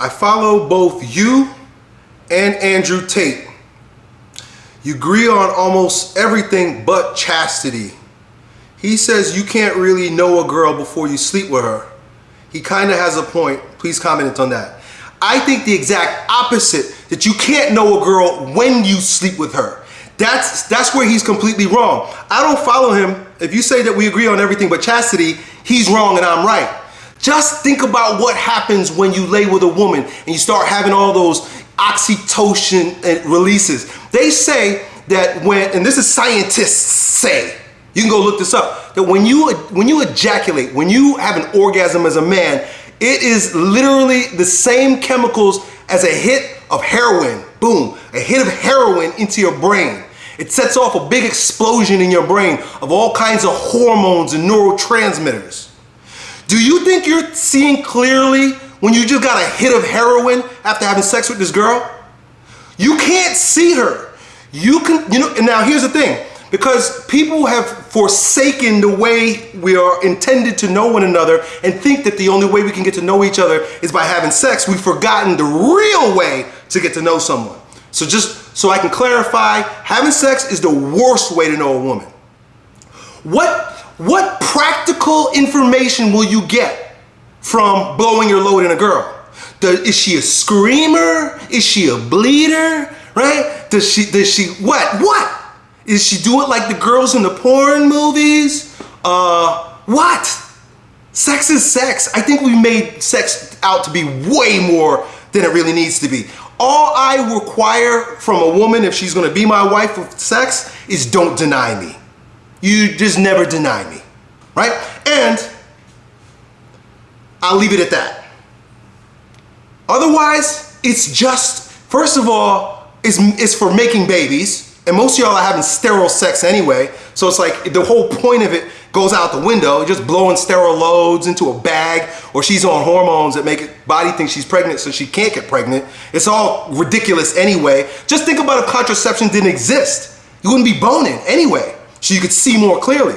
I follow both you and Andrew Tate. You agree on almost everything but chastity. He says you can't really know a girl before you sleep with her. He kind of has a point. Please comment on that. I think the exact opposite, that you can't know a girl when you sleep with her. That's, that's where he's completely wrong. I don't follow him. If you say that we agree on everything but chastity, he's wrong and I'm right. Just think about what happens when you lay with a woman and you start having all those oxytocin uh, releases. They say that when, and this is scientists say, you can go look this up, that when you, when you ejaculate, when you have an orgasm as a man, it is literally the same chemicals as a hit of heroin. Boom, a hit of heroin into your brain. It sets off a big explosion in your brain of all kinds of hormones and neurotransmitters. Do you think you're seeing clearly when you just got a hit of heroin after having sex with this girl? You can't see her. You can, you know, and now here's the thing. Because people have forsaken the way we are intended to know one another and think that the only way we can get to know each other is by having sex, we've forgotten the real way to get to know someone. So just so I can clarify, having sex is the worst way to know a woman. What, what practical information will you get from blowing your load in a girl? Does, is she a screamer? Is she a bleeder? Right? Does she, does she, what, what? Is she do it like the girls in the porn movies? Uh, what? Sex is sex. I think we made sex out to be way more than it really needs to be. All I require from a woman if she's gonna be my wife with sex is don't deny me. You just never deny me, right? And I'll leave it at that. Otherwise, it's just, first of all, it's, it's for making babies, and most of y'all are having sterile sex anyway. So it's like the whole point of it goes out the window, just blowing sterile loads into a bag, or she's on hormones that make it body think she's pregnant so she can't get pregnant. It's all ridiculous anyway. Just think about if contraception didn't exist. You wouldn't be boning anyway, so you could see more clearly.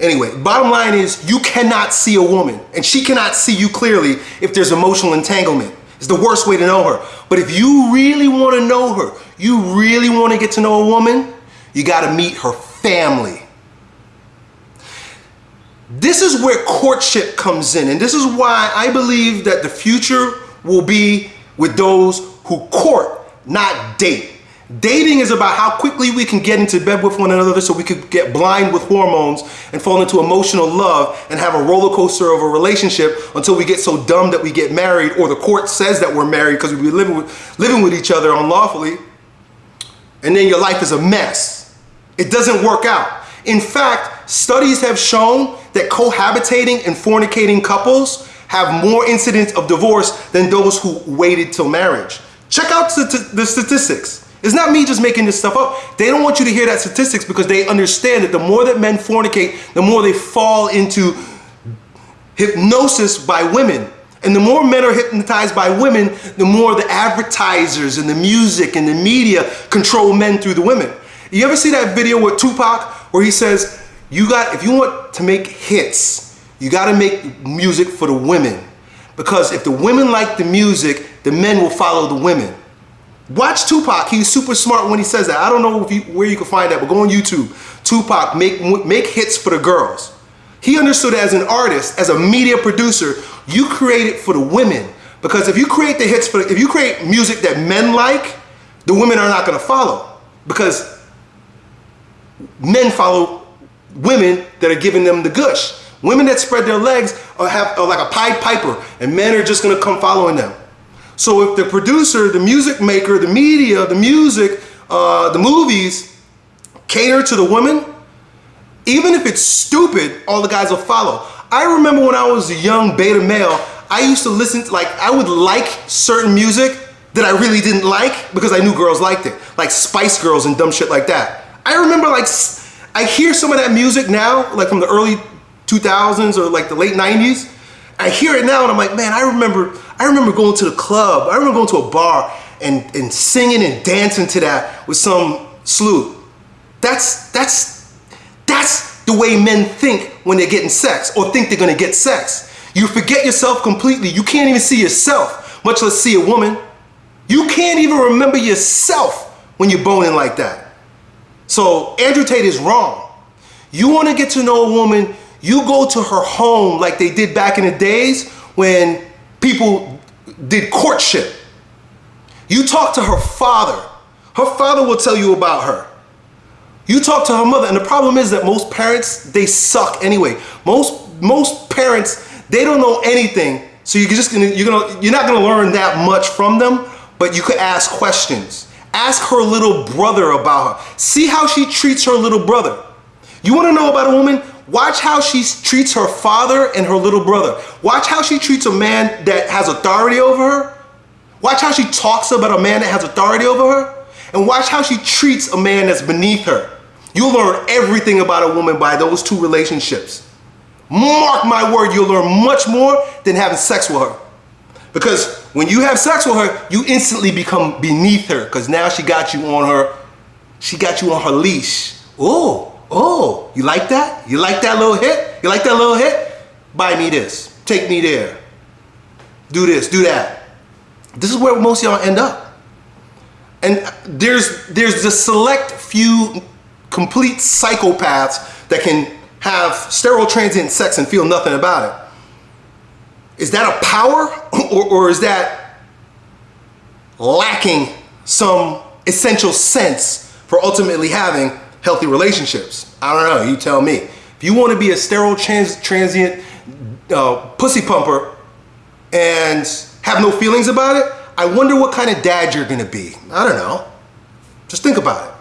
Anyway, bottom line is you cannot see a woman and she cannot see you clearly if there's emotional entanglement. It's the worst way to know her. But if you really want to know her, you really want to get to know a woman, you got to meet her family. This is where courtship comes in. And this is why I believe that the future will be with those who court, not date. Dating is about how quickly we can get into bed with one another so we could get blind with hormones and fall into emotional love and have a roller coaster of a relationship until we get so dumb that we get married or the court says that we're married because we've been living with, living with each other unlawfully. And then your life is a mess. It doesn't work out. In fact, studies have shown that cohabitating and fornicating couples have more incidents of divorce than those who waited till marriage. Check out the statistics. It's not me just making this stuff up. They don't want you to hear that statistics because they understand that the more that men fornicate, the more they fall into hypnosis by women. And the more men are hypnotized by women, the more the advertisers and the music and the media control men through the women. You ever see that video with Tupac where he says, you got, if you want to make hits, you got to make music for the women. Because if the women like the music, the men will follow the women. Watch Tupac. He's super smart when he says that. I don't know you, where you can find that, but go on YouTube. Tupac, make, make hits for the girls. He understood as an artist, as a media producer, you create it for the women. Because if you create the hits for, if you create music that men like, the women are not gonna follow. Because men follow women that are giving them the gush. Women that spread their legs are, have, are like a Pied Piper, and men are just gonna come following them. So if the producer, the music maker, the media, the music, uh, the movies cater to the women, even if it's stupid, all the guys will follow. I remember when I was a young beta male, I used to listen to like, I would like certain music that I really didn't like because I knew girls liked it. Like Spice Girls and dumb shit like that. I remember like, I hear some of that music now, like from the early 2000s or like the late 90s. I hear it now and I'm like, man, I remember I remember going to the club. I remember going to a bar and, and singing and dancing to that with some slew. That's, that's, that's the way men think when they're getting sex or think they're gonna get sex. You forget yourself completely. You can't even see yourself, much less see a woman. You can't even remember yourself when you're boning like that. So Andrew Tate is wrong. You want to get to know a woman, you go to her home like they did back in the days when people did courtship. You talk to her father. Her father will tell you about her. You talk to her mother, and the problem is that most parents, they suck anyway. Most most parents, they don't know anything. So you're just gonna you're gonna you're not gonna learn that much from them, but you could ask questions. Ask her little brother about her. See how she treats her little brother. You wanna know about a woman? Watch how she treats her father and her little brother. Watch how she treats a man that has authority over her. Watch how she talks about a man that has authority over her. And watch how she treats a man that's beneath her. You'll learn everything about a woman by those two relationships. Mark my word, you'll learn much more than having sex with her. Because when you have sex with her, you instantly become beneath her because now she got you on her, she got you on her leash. Oh, oh, you like that? You like that little hit? You like that little hit? Buy me this, take me there, do this, do that. This is where most y'all end up. And there's, there's the select few complete psychopaths that can have sterile transient sex and feel nothing about it. Is that a power or, or is that lacking some essential sense for ultimately having healthy relationships? I don't know, you tell me. If you want to be a sterile trans transient uh, pussy pumper and have no feelings about it, I wonder what kind of dad you're gonna be. I don't know. Just think about it.